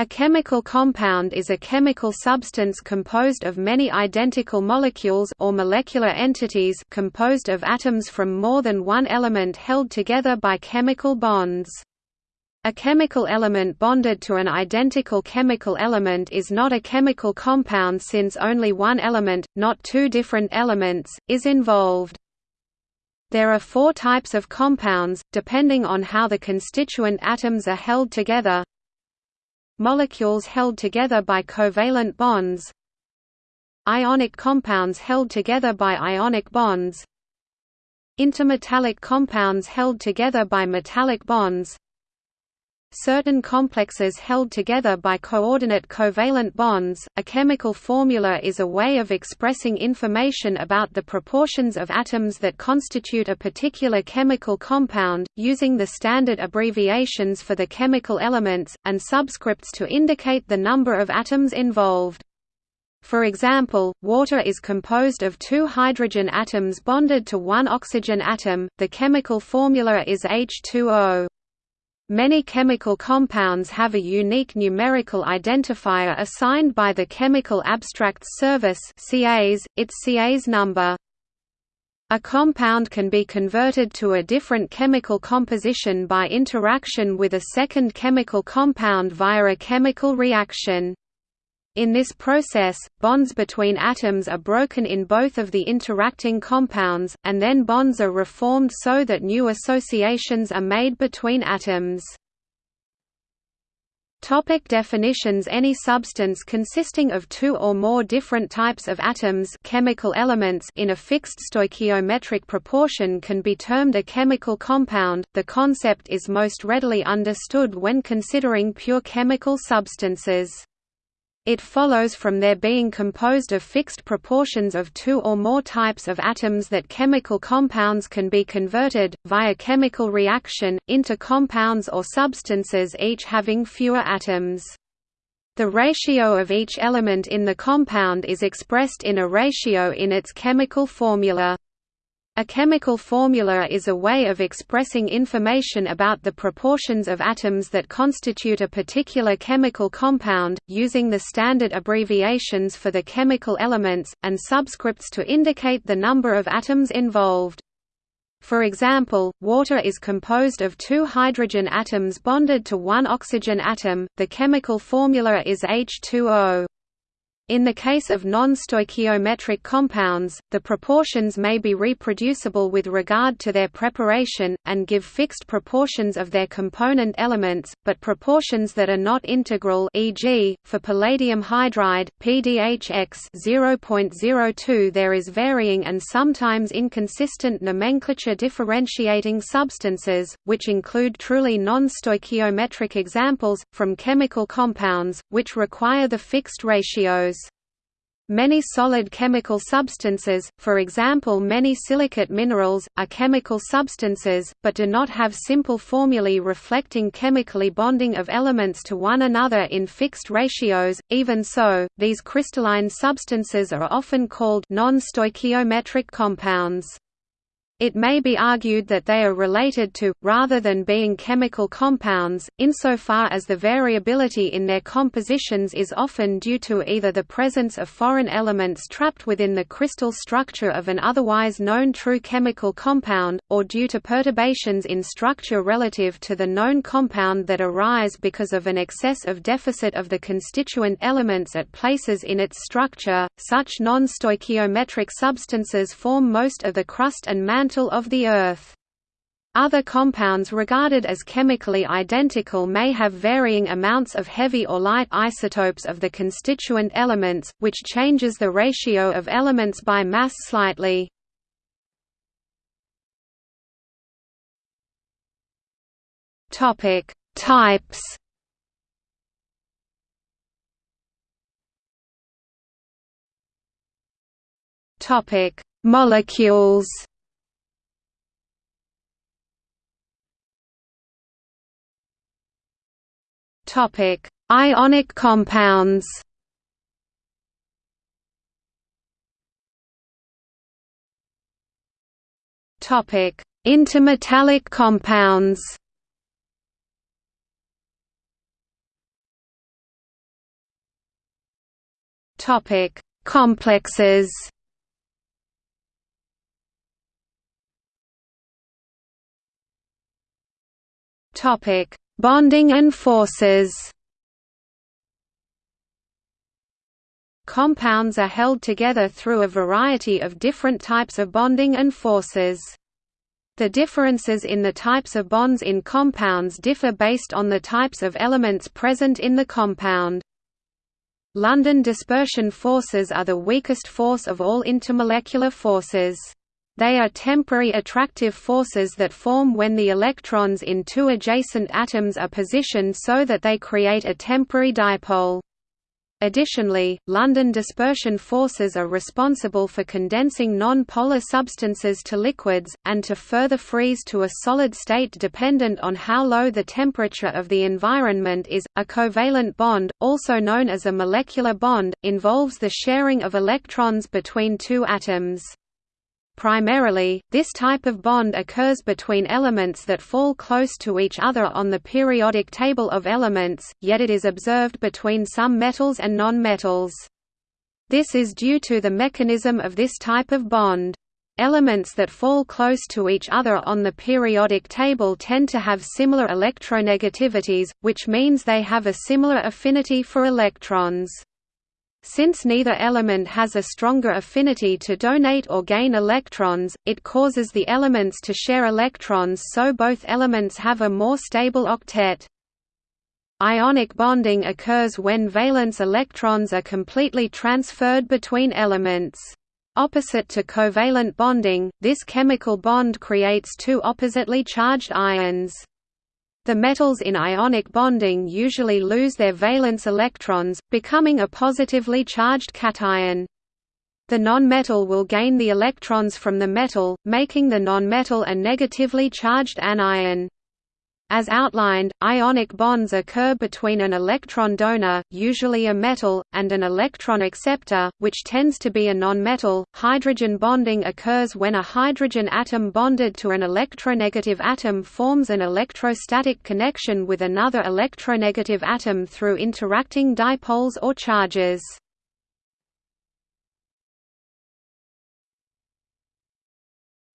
A chemical compound is a chemical substance composed of many identical molecules or molecular entities composed of atoms from more than one element held together by chemical bonds. A chemical element bonded to an identical chemical element is not a chemical compound since only one element, not two different elements, is involved. There are four types of compounds, depending on how the constituent atoms are held together Molecules held together by covalent bonds Ionic compounds held together by ionic bonds Intermetallic compounds held together by metallic bonds Certain complexes held together by coordinate covalent bonds. A chemical formula is a way of expressing information about the proportions of atoms that constitute a particular chemical compound, using the standard abbreviations for the chemical elements, and subscripts to indicate the number of atoms involved. For example, water is composed of two hydrogen atoms bonded to one oxygen atom. The chemical formula is H2O. Many chemical compounds have a unique numerical identifier assigned by the Chemical Abstracts Service CAS, its CAS number. A compound can be converted to a different chemical composition by interaction with a second chemical compound via a chemical reaction. In this process, bonds between atoms are broken in both of the interacting compounds, and then bonds are reformed so that new associations are made between atoms. Topic definitions Any substance consisting of two or more different types of atoms chemical elements in a fixed stoichiometric proportion can be termed a chemical compound. The concept is most readily understood when considering pure chemical substances. It follows from their being composed of fixed proportions of two or more types of atoms that chemical compounds can be converted, via chemical reaction, into compounds or substances each having fewer atoms. The ratio of each element in the compound is expressed in a ratio in its chemical formula. A chemical formula is a way of expressing information about the proportions of atoms that constitute a particular chemical compound, using the standard abbreviations for the chemical elements, and subscripts to indicate the number of atoms involved. For example, water is composed of two hydrogen atoms bonded to one oxygen atom, the chemical formula is H2O. In the case of non-stoichiometric compounds, the proportions may be reproducible with regard to their preparation, and give fixed proportions of their component elements, but proportions that are not integral e.g., for palladium hydride, PDHX 0.02 there is varying and sometimes inconsistent nomenclature differentiating substances, which include truly non-stoichiometric examples, from chemical compounds, which require the fixed ratios. Many solid chemical substances, for example many silicate minerals, are chemical substances, but do not have simple formulae reflecting chemically bonding of elements to one another in fixed ratios. Even so, these crystalline substances are often called non-stoichiometric compounds. It may be argued that they are related to, rather than being chemical compounds, insofar as the variability in their compositions is often due to either the presence of foreign elements trapped within the crystal structure of an otherwise known true chemical compound, or due to perturbations in structure relative to the known compound that arise because of an excess of deficit of the constituent elements at places in its structure. Such non-stoichiometric substances form most of the crust and mantle mantle of the Earth. Other compounds regarded as chemically identical may have varying amounts of heavy or light isotopes of the constituent elements, which changes the ratio of elements by mass slightly. Topic: Types. Topic: Molecules. Topic: Ionic compounds. Topic: Intermetallic compounds. Topic: Complexes. Topic: Bonding and forces. Compounds are held together through a variety of different types of bonding and forces. The differences in the types of bonds in compounds differ based on the types of elements present in the compound. London dispersion forces are the weakest force of all intermolecular forces. They are temporary attractive forces that form when the electrons in two adjacent atoms are positioned so that they create a temporary dipole. Additionally, London dispersion forces are responsible for condensing non-polar substances to liquids, and to further freeze to a solid state dependent on how low the temperature of the environment is. A covalent bond, also known as a molecular bond, involves the sharing of electrons between two atoms. Primarily, this type of bond occurs between elements that fall close to each other on the periodic table of elements, yet it is observed between some metals and nonmetals. This is due to the mechanism of this type of bond. Elements that fall close to each other on the periodic table tend to have similar electronegativities, which means they have a similar affinity for electrons. Since neither element has a stronger affinity to donate or gain electrons, it causes the elements to share electrons so both elements have a more stable octet. Ionic bonding occurs when valence electrons are completely transferred between elements. Opposite to covalent bonding, this chemical bond creates two oppositely charged ions. The metals in ionic bonding usually lose their valence electrons, becoming a positively charged cation. The nonmetal will gain the electrons from the metal, making the nonmetal a negatively charged anion. As outlined, ionic bonds occur between an electron donor, usually a metal, and an electron acceptor, which tends to be a nonmetal. Hydrogen bonding occurs when a hydrogen atom bonded to an electronegative atom forms an electrostatic connection with another electronegative atom through interacting dipoles or charges.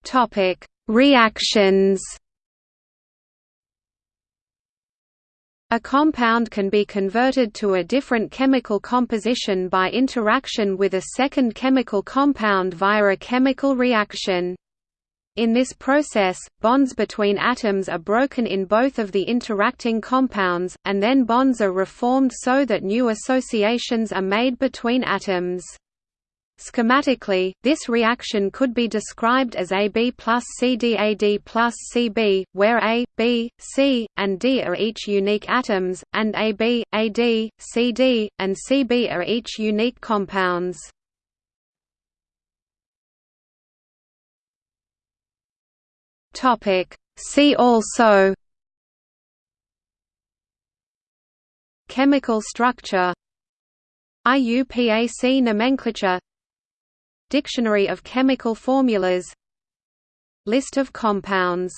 Topic: Reactions A compound can be converted to a different chemical composition by interaction with a second chemical compound via a chemical reaction. In this process, bonds between atoms are broken in both of the interacting compounds, and then bonds are reformed so that new associations are made between atoms. Schematically, this reaction could be described as AB plus CDAD plus CB, where A, B, C, and D are each unique atoms, and AB, AD, CD, and CB are each unique compounds. See also Chemical structure IUPAC nomenclature Dictionary of chemical formulas. List of compounds